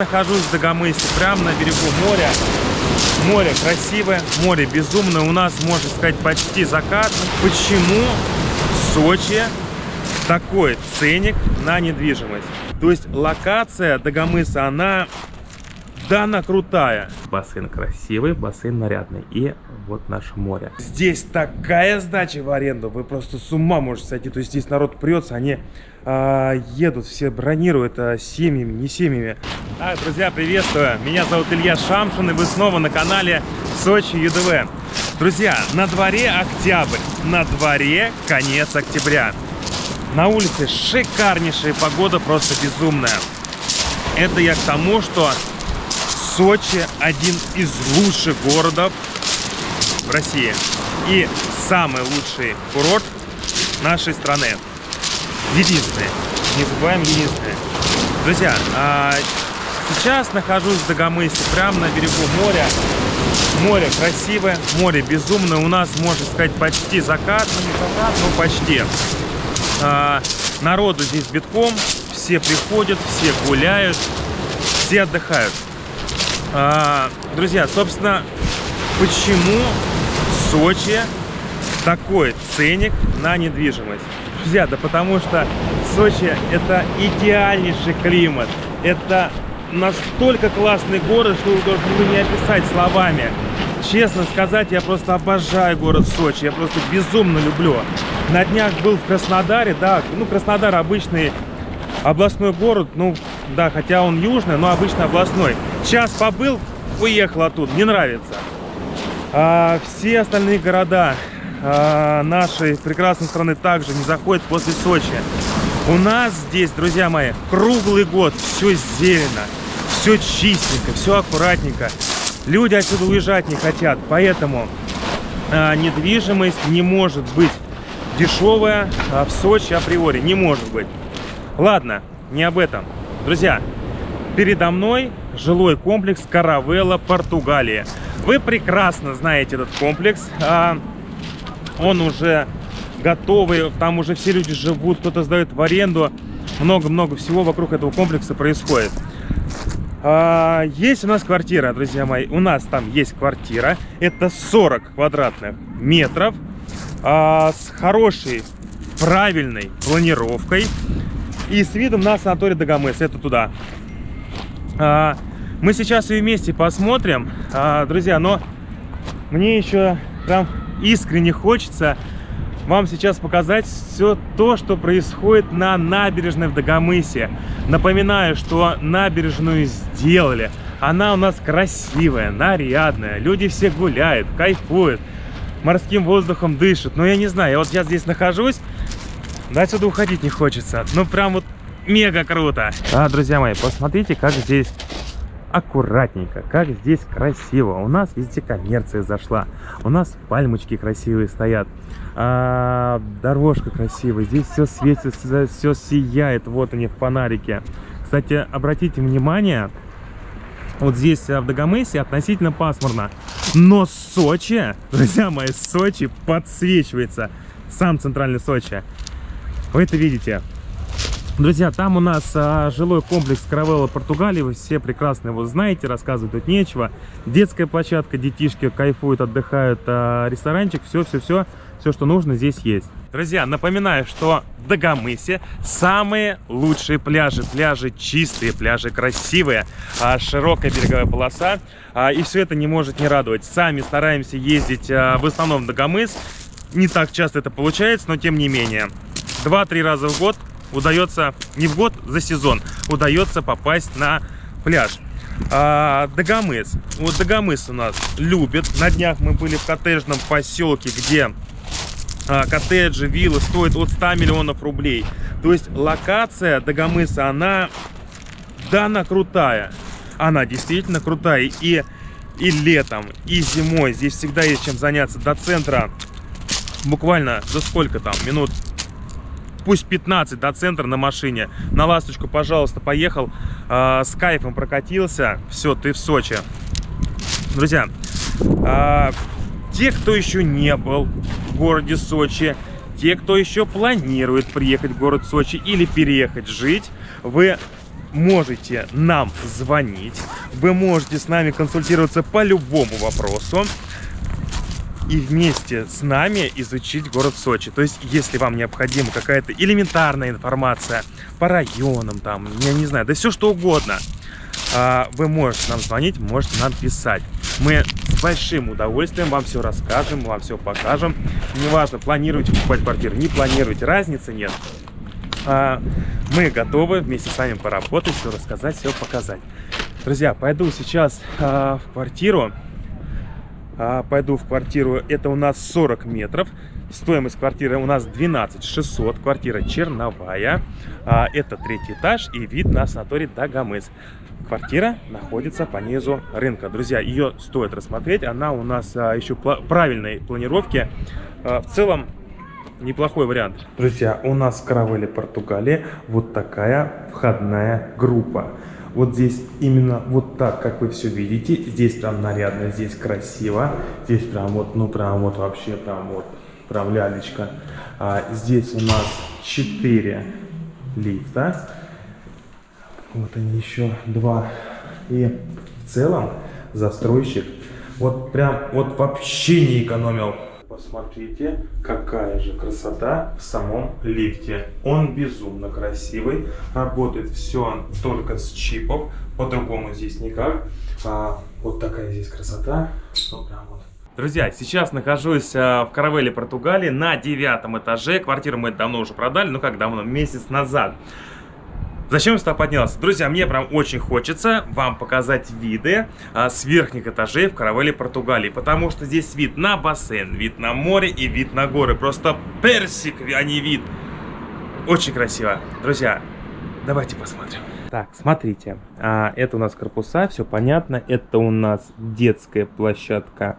Нахожусь в Дагомысе, прямо на берегу моря. Море красивое, море безумное. У нас, можно сказать, почти закат. Почему Сочи такой ценник на недвижимость? То есть локация Дагомыса, она да, она крутая. Бассейн красивый, бассейн нарядный. И вот наше море. Здесь такая сдача в аренду, вы просто с ума можете сойти. То есть здесь народ прется, они а, едут, все бронируют а, семьями, не семьями. А, друзья, приветствую. Меня зовут Илья Шамшин, и вы снова на канале Сочи ЮДВ. Друзья, на дворе октябрь, на дворе конец октября. На улице шикарнейшая погода, просто безумная. Это я к тому, что Сочи один из лучших городов в России. И самый лучший курорт нашей страны. Единственный. Не забываем единственный. Друзья, а сейчас нахожусь в Дагомысе, прямо на берегу моря. Море красивое, море безумное. У нас, можно сказать, почти закат. Ну, не закат, но почти. А, народу здесь битком. Все приходят, все гуляют, все отдыхают. А, друзья, собственно, почему в Сочи такой ценник на недвижимость? Друзья, да потому что Сочи это идеальнейший климат. Это настолько классный город, что вы должны не описать словами. Честно сказать, я просто обожаю город Сочи. Я просто безумно люблю. На днях был в Краснодаре, да, ну Краснодар обычный областной город, ну да, хотя он южный, но обычно областной. Час побыл, уехал оттуда, не нравится. А, все остальные города а, нашей прекрасной страны также не заходят после Сочи. У нас здесь, друзья мои, круглый год все зелено, все чистенько, все аккуратненько. Люди отсюда уезжать не хотят, поэтому а, недвижимость не может быть дешевая а, в Сочи априори, не может быть. Ладно, не об этом. Друзья, передо мной жилой комплекс Каравелла, Португалия. Вы прекрасно знаете этот комплекс. А, он уже готовый, там уже все люди живут, кто-то сдает в аренду. Много-много всего вокруг этого комплекса происходит. А, есть у нас квартира, друзья мои. У нас там есть квартира. Это 40 квадратных метров. А, с хорошей, правильной планировкой. И с видом на санаторий Дагомыс. Это туда. Мы сейчас ее вместе посмотрим, а, друзья. Но мне еще прям искренне хочется вам сейчас показать все то, что происходит на набережной в Дагомысе. Напоминаю, что набережную сделали. Она у нас красивая, нарядная. Люди все гуляют, кайфуют, морским воздухом дышат. Но я не знаю, я вот сейчас здесь нахожусь, да отсюда уходить не хочется. Ну, прям вот мега круто. А, друзья мои, посмотрите, как здесь аккуратненько, как здесь красиво. У нас везде коммерция зашла. У нас пальмочки красивые стоят. А, дорожка красивая. Здесь все светится, все сияет. Вот они в фонарике. Кстати, обратите внимание, вот здесь в Дагомысе относительно пасмурно. Но Сочи, друзья мои, Сочи подсвечивается. Сам центральный Сочи. Вы это видите. Друзья, там у нас а, жилой комплекс Каравелла Португалии. Вы все прекрасно его знаете, рассказывать тут нечего. Детская площадка, детишки кайфуют, отдыхают. А, ресторанчик, все-все-все, все, что нужно, здесь есть. Друзья, напоминаю, что в Дагомысе самые лучшие пляжи. Пляжи чистые, пляжи красивые, а, широкая береговая полоса. А, и все это не может не радовать. Сами стараемся ездить а, в основном в Дагомыс. Не так часто это получается, но тем не менее. Два-три раза в год удается, не в год, за сезон, удается попасть на пляж. А, Дагомыс. Вот Дагомыс у нас любит. На днях мы были в коттеджном поселке, где а, коттеджи, виллы стоят от 100 миллионов рублей. То есть локация Дагомыса, она, да, она крутая. Она действительно крутая. И, и летом, и зимой здесь всегда есть чем заняться. До центра буквально за сколько там? Минут пусть 15 до центра на машине. На ласточку, пожалуйста, поехал, э, с кайфом прокатился. Все, ты в Сочи. Друзья, э, те, кто еще не был в городе Сочи, те, кто еще планирует приехать в город Сочи или переехать жить, вы можете нам звонить, вы можете с нами консультироваться по любому вопросу и вместе с нами изучить город Сочи. То есть, если вам необходима какая-то элементарная информация по районам, там, я не знаю, да все что угодно, а, вы можете нам звонить, можете нам писать. Мы с большим удовольствием вам все расскажем, вам все покажем. Неважно, планируете покупать квартиру, не планируете, разницы нет. А, мы готовы вместе с вами поработать, все рассказать, все показать. Друзья, пойду сейчас а, в квартиру. А, пойду в квартиру, это у нас 40 метров. Стоимость квартиры у нас 12 600, квартира черновая. Это третий этаж и вид на санаторий Дагомыс. Квартира находится по низу рынка. Друзья, ее стоит рассмотреть. Она у нас еще правильной планировки. В целом неплохой вариант. Друзья, у нас в Каравеле, Португалии вот такая входная группа. Вот здесь именно вот так, как вы все видите. Здесь прям нарядно, здесь красиво. Здесь прям вот, ну прям вот вообще прям вот, прям лялечка. А, здесь у нас 4 лифта. Вот они еще два. И в целом застройщик вот прям вот вообще не экономил Посмотрите, какая же красота в самом лифте. Он безумно красивый. Работает все только с чипов. По-другому здесь никак. А, вот такая здесь красота. Друзья, сейчас нахожусь а, в Каравеле, Португалии, на девятом этаже. Квартиру мы давно уже продали, ну как давно, месяц назад. Зачем я сюда поднялся? Друзья, мне прям очень хочется вам показать виды а, с верхних этажей в Каравеле, Португалии. Потому что здесь вид на бассейн, вид на море и вид на горы. Просто персик, а не вид. Очень красиво. Друзья, давайте посмотрим. Так, смотрите, а, это у нас корпуса, все понятно. Это у нас детская площадка.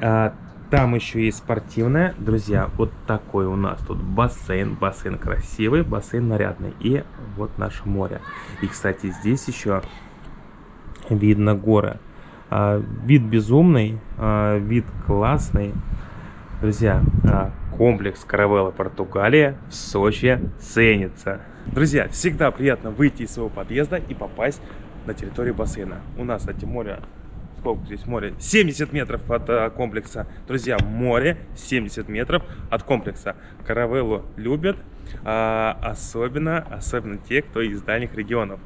А, там еще есть спортивная. Друзья, вот такой у нас тут бассейн. Бассейн красивый, бассейн нарядный. И вот наше море. И, кстати, здесь еще видно горы. А, вид безумный, а, вид классный. Друзья, а, комплекс Каравелла Португалия в Сочи ценится. Друзья, всегда приятно выйти из своего подъезда и попасть на территорию бассейна. У нас, кстати, море сколько здесь море? 70 метров от комплекса. Друзья, море 70 метров от комплекса. Каравеллу любят, а, особенно, особенно те, кто из дальних регионов.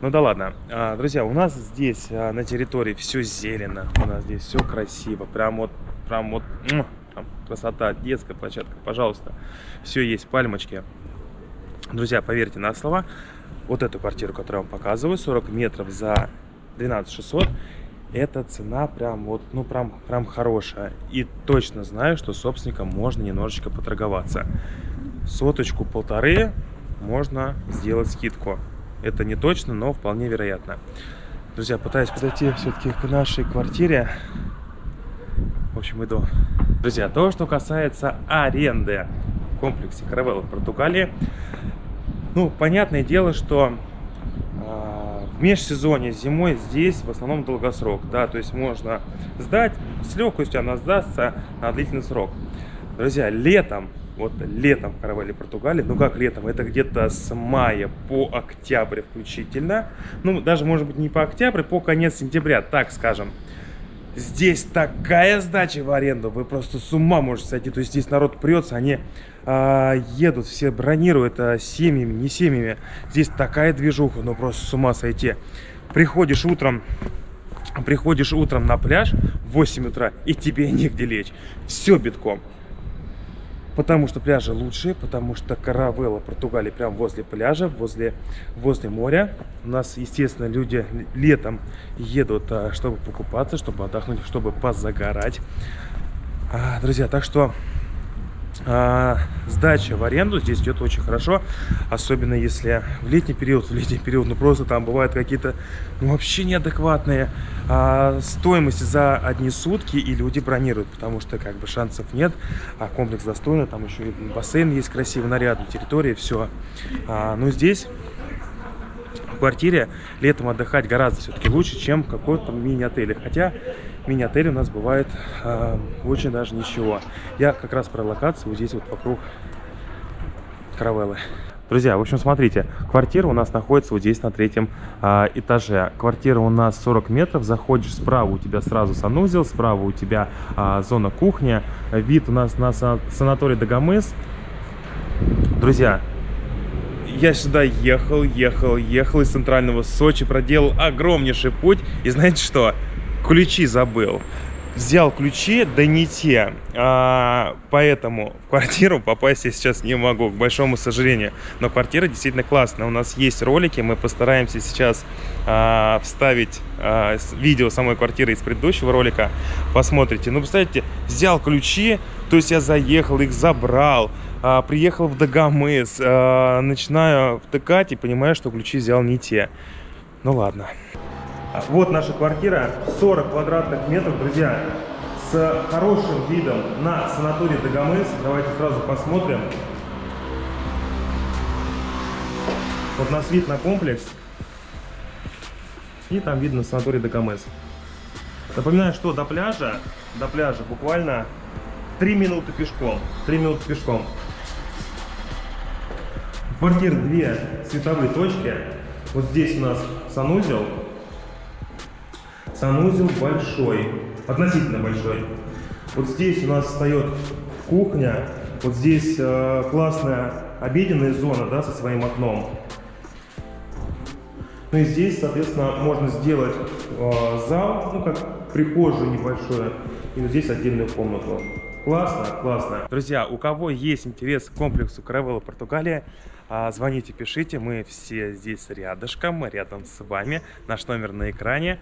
Ну да ладно. А, друзья, у нас здесь а, на территории все зелено. У нас здесь все красиво. Прям вот, прям вот, там, красота, детская площадка, пожалуйста. Все есть, пальмочки. Друзья, поверьте на слова, вот эту квартиру, которую я вам показываю, 40 метров за 12 600, эта цена прям вот, ну прям, прям хорошая. И точно знаю, что собственникам можно немножечко поторговаться. Соточку полторы можно сделать скидку. Это не точно, но вполне вероятно. Друзья, пытаюсь подойти все-таки к нашей квартире. В общем, иду. Друзья, то, что касается аренды в комплексе Каравелла в Португалии. Ну, понятное дело, что в межсезонье зимой здесь в основном долгосрок, да, то есть можно сдать, с легкостью она сдастся на длительный срок. Друзья, летом, вот летом в Каравелле, Португалии, ну как летом, это где-то с мая по октябрь включительно, ну даже может быть не по октябрь, по конец сентября, так скажем, Здесь такая сдача в аренду, вы просто с ума можете сойти. То есть здесь народ прется, они а, едут, все бронируют а, семьями, не семьями. Здесь такая движуха, ну просто с ума сойти. Приходишь утром, приходишь утром на пляж в 8 утра, и тебе негде лечь. Все битком. Потому что пляжи лучшие, потому что Каравелла, Португалия, прям возле пляжа, возле, возле моря. У нас, естественно, люди летом едут, а, чтобы покупаться, чтобы отдохнуть, чтобы позагорать. А, друзья, так что а, сдача в аренду здесь идет очень хорошо, особенно если в летний период, в летний период, ну просто там бывают какие-то ну, вообще неадекватные а, стоимости за одни сутки, и люди бронируют, потому что как бы шансов нет, а комплекс достойный, там еще и бассейн есть красивый, нарядный, территория, все. А, но здесь в квартире летом отдыхать гораздо все-таки лучше, чем в каком-то мини-отеле. Хотя мини-отели у нас бывает э, очень даже ничего. Я как раз про локацию вот здесь вот вокруг Каравеллы. Друзья, в общем, смотрите, квартира у нас находится вот здесь на третьем а, этаже. Квартира у нас 40 метров, заходишь справа, у тебя сразу санузел, справа у тебя а, зона кухня. Вид у нас на сан санаторий Дагомыс. Друзья, я сюда ехал, ехал, ехал из центрального Сочи, проделал огромнейший путь. И знаете что? Ключи забыл взял ключи, да не те. А, поэтому в квартиру попасть я сейчас не могу, к большому сожалению. Но квартира действительно классная. У нас есть ролики, мы постараемся сейчас а, вставить а, видео самой квартиры из предыдущего ролика. Посмотрите. Ну, представьте, взял ключи, то есть я заехал, их забрал, а, приехал в Дагомыс, а, начинаю втыкать и понимаю, что ключи взял не те. Ну ладно. Вот наша квартира, 40 квадратных метров, друзья, с хорошим видом на санаторий Дагомыс. Давайте сразу посмотрим. Вот у нас вид на комплекс. И там видно санаторий Дагомыс. Напоминаю, что до пляжа, до пляжа буквально 3 минуты пешком. 3 минуты пешком. Квартир две световые точки. Вот здесь у нас санузел, Санузел большой, относительно большой. Вот здесь у нас встает кухня, вот здесь э, классная обеденная зона, да, со своим окном. Ну и здесь, соответственно, можно сделать э, зал, ну как прихожую небольшую, и вот здесь отдельную комнату. Классно, классно. Друзья, у кого есть интерес к комплексу Каравелла Португалия, а, звоните, пишите, мы все здесь рядышком, рядом с вами. Наш номер на экране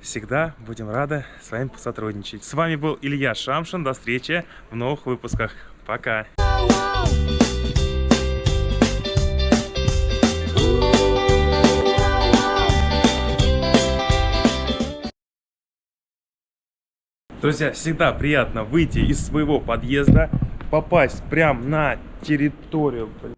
всегда будем рады с вами сотрудничать. С вами был Илья Шамшин. До встречи в новых выпусках. Пока! Друзья, всегда приятно выйти из своего подъезда, попасть прямо на территорию. Блин,